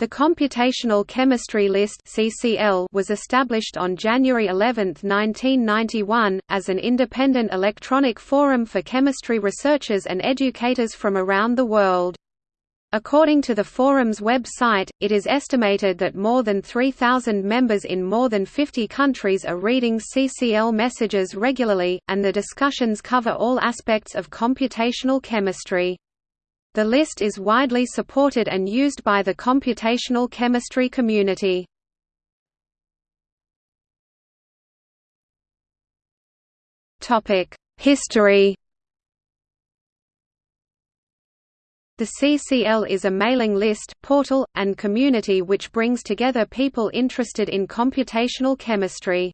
The Computational Chemistry List was established on January 11, 1991, as an independent electronic forum for chemistry researchers and educators from around the world. According to the forum's website, it is estimated that more than 3,000 members in more than 50 countries are reading CCL messages regularly, and the discussions cover all aspects of computational chemistry. The list is widely supported and used by the computational chemistry community. History The CCL is a mailing list, portal, and community which brings together people interested in computational chemistry.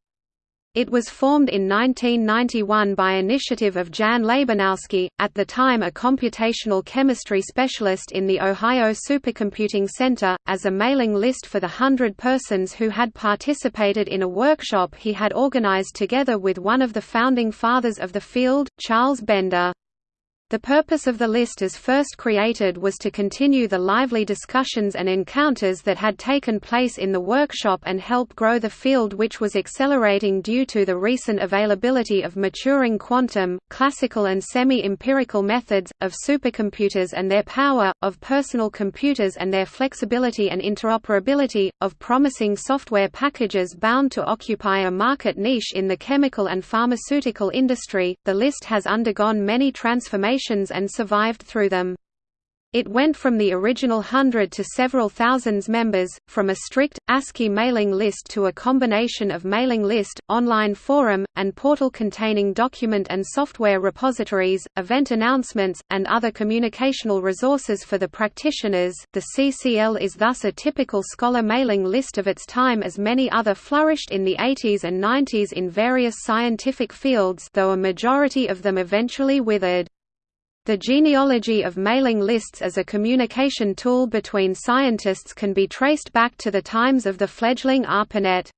It was formed in 1991 by initiative of Jan Labanowski, at the time a computational chemistry specialist in the Ohio Supercomputing Center, as a mailing list for the hundred persons who had participated in a workshop he had organized together with one of the founding fathers of the field, Charles Bender. The purpose of the list as first created was to continue the lively discussions and encounters that had taken place in the workshop and help grow the field which was accelerating due to the recent availability of maturing quantum, classical and semi-empirical methods, of supercomputers and their power, of personal computers and their flexibility and interoperability, of promising software packages bound to occupy a market niche in the chemical and pharmaceutical industry. The list has undergone many transformations and survived through them. It went from the original hundred to several thousands members, from a strict, ASCII mailing list to a combination of mailing list, online forum, and portal containing document and software repositories, event announcements, and other communicational resources for the practitioners. The CCL is thus a typical scholar mailing list of its time as many other flourished in the 80s and 90s in various scientific fields though a majority of them eventually withered. The genealogy of mailing lists as a communication tool between scientists can be traced back to the times of the fledgling ARPANET.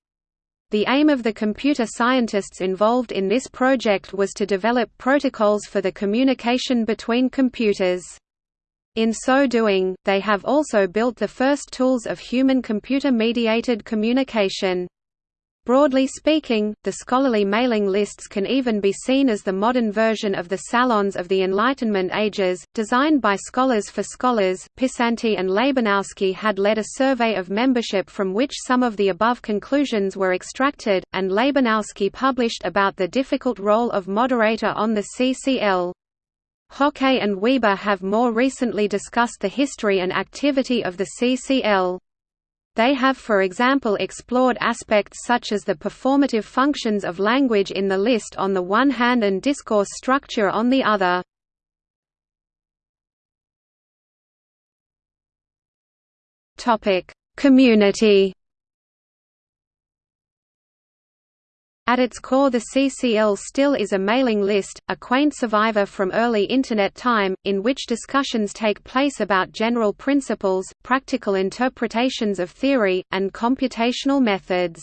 The aim of the computer scientists involved in this project was to develop protocols for the communication between computers. In so doing, they have also built the first tools of human-computer mediated communication. Broadly speaking, the scholarly mailing lists can even be seen as the modern version of the salons of the Enlightenment ages, designed by scholars for scholars. Pisanty and Labanowski had led a survey of membership from which some of the above conclusions were extracted, and Labanowski published about the difficult role of moderator on the CCL. Hocquet and Wieber have more recently discussed the history and activity of the CCL. They have for example explored aspects such as the performative functions of language in the list on the one hand and discourse structure on the other. Community At its core the CCL still is a mailing list, a quaint survivor from early Internet time, in which discussions take place about general principles, practical interpretations of theory, and computational methods.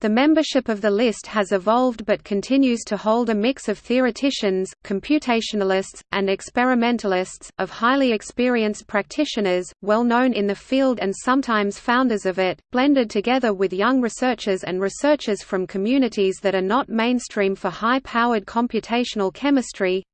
The membership of the list has evolved but continues to hold a mix of theoreticians, computationalists, and experimentalists, of highly experienced practitioners, well known in the field and sometimes founders of it, blended together with young researchers and researchers from communities that are not mainstream for high-powered computational chemistry,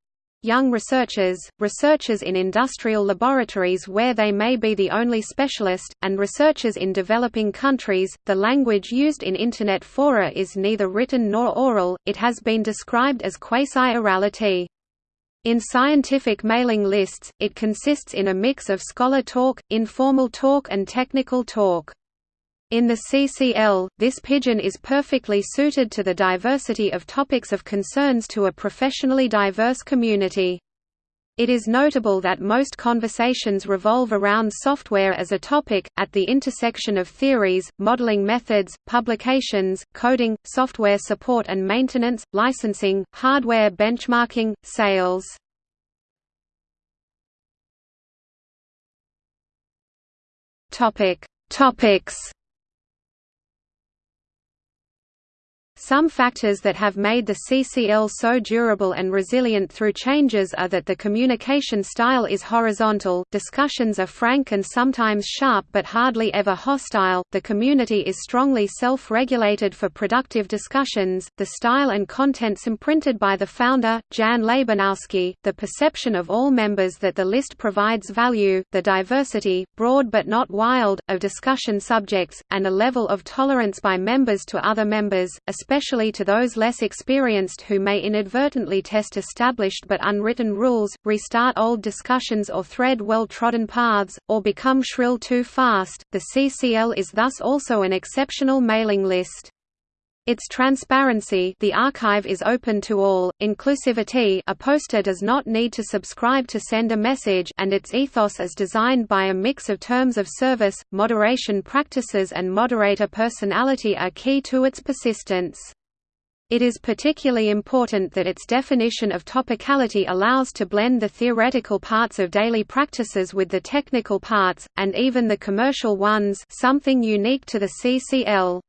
young researchers, researchers in industrial laboratories where they may be the only specialist, and researchers in developing countries. The language used in Internet fora is neither written nor oral, it has been described as quasi-orality. In scientific mailing lists, it consists in a mix of scholar talk, informal talk and technical talk. In the CCL, this pidgin is perfectly suited to the diversity of topics of concerns to a professionally diverse community. It is notable that most conversations revolve around software as a topic, at the intersection of theories, modeling methods, publications, coding, software support and maintenance, licensing, hardware benchmarking, sales. Topic. Topics Some factors that have made the CCL so durable and resilient through changes are that the communication style is horizontal, discussions are frank and sometimes sharp but hardly ever hostile, the community is strongly self-regulated for productive discussions, the style and contents imprinted by the founder, Jan Labanowski, the perception of all members that the list provides value, the diversity, broad but not wild, of discussion subjects, and a level of tolerance by members to other members, especially to those less experienced who may inadvertently test established but unwritten rules, restart old discussions or thread well-trodden paths, or become shrill too fast. The CCL is thus also an exceptional mailing list. Its transparency the archive is open to all, inclusivity a poster does not need to subscribe to send a message and its ethos is designed by a mix of terms of service, moderation practices and moderator personality are key to its persistence. It is particularly important that its definition of topicality allows to blend the theoretical parts of daily practices with the technical parts, and even the commercial ones something unique to the CCL.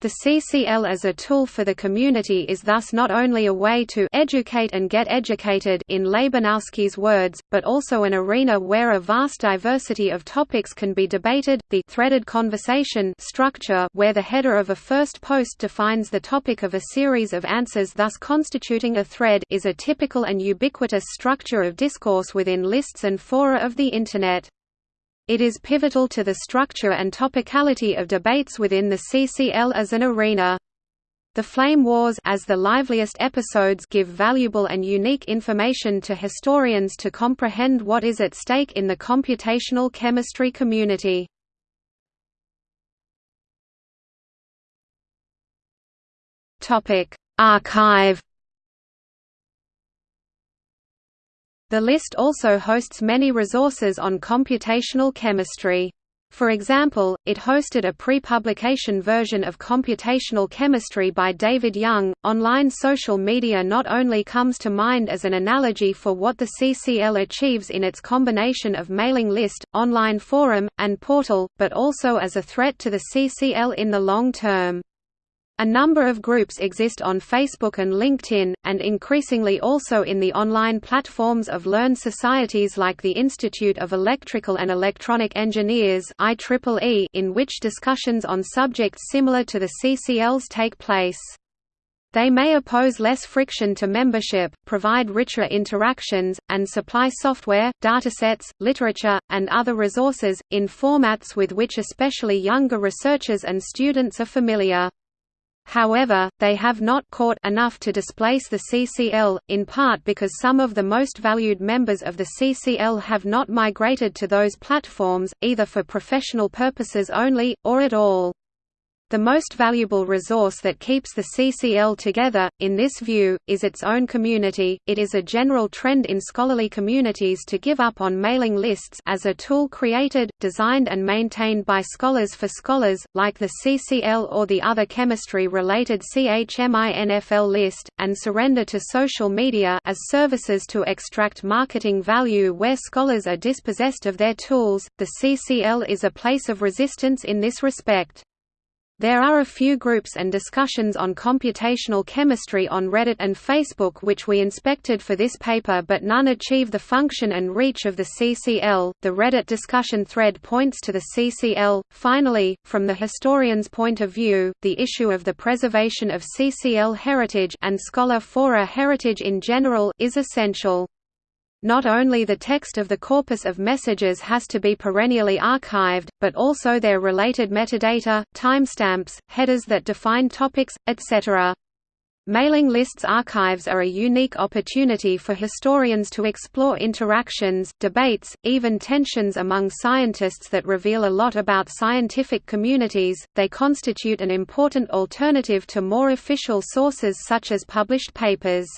The CCL as a tool for the community is thus not only a way to educate and get educated in Labanowski's words, but also an arena where a vast diversity of topics can be debated. The threaded conversation structure where the header of a first post defines the topic of a series of answers thus constituting a thread is a typical and ubiquitous structure of discourse within lists and fora of the Internet. It is pivotal to the structure and topicality of debates within the CCL as an arena. The Flame Wars as the liveliest episodes give valuable and unique information to historians to comprehend what is at stake in the computational chemistry community. Topic: Archive The list also hosts many resources on computational chemistry. For example, it hosted a pre-publication version of Computational Chemistry by David Young. Online social media not only comes to mind as an analogy for what the CCL achieves in its combination of mailing list, online forum, and portal, but also as a threat to the CCL in the long term. A number of groups exist on Facebook and LinkedIn, and increasingly also in the online platforms of learned societies like the Institute of Electrical and Electronic Engineers in which discussions on subjects similar to the CCLs take place. They may oppose less friction to membership, provide richer interactions, and supply software, datasets, literature, and other resources, in formats with which especially younger researchers and students are familiar. However, they have not caught enough to displace the CCL, in part because some of the most valued members of the CCL have not migrated to those platforms, either for professional purposes only, or at all. The most valuable resource that keeps the CCL together, in this view, is its own community. It is a general trend in scholarly communities to give up on mailing lists as a tool created, designed and maintained by scholars for scholars, like the CCL or the other chemistry-related CHMINFL list, and surrender to social media as services to extract marketing value where scholars are dispossessed of their tools. The CCL is a place of resistance in this respect. There are a few groups and discussions on computational chemistry on Reddit and Facebook which we inspected for this paper but none achieve the function and reach of the CCL. The Reddit discussion thread points to the CCL. Finally, from the historian's point of view, the issue of the preservation of CCL heritage and scholar fora heritage in general is essential. Not only the text of the corpus of messages has to be perennially archived, but also their related metadata, timestamps, headers that define topics, etc. Mailing lists archives are a unique opportunity for historians to explore interactions, debates, even tensions among scientists that reveal a lot about scientific communities. They constitute an important alternative to more official sources such as published papers.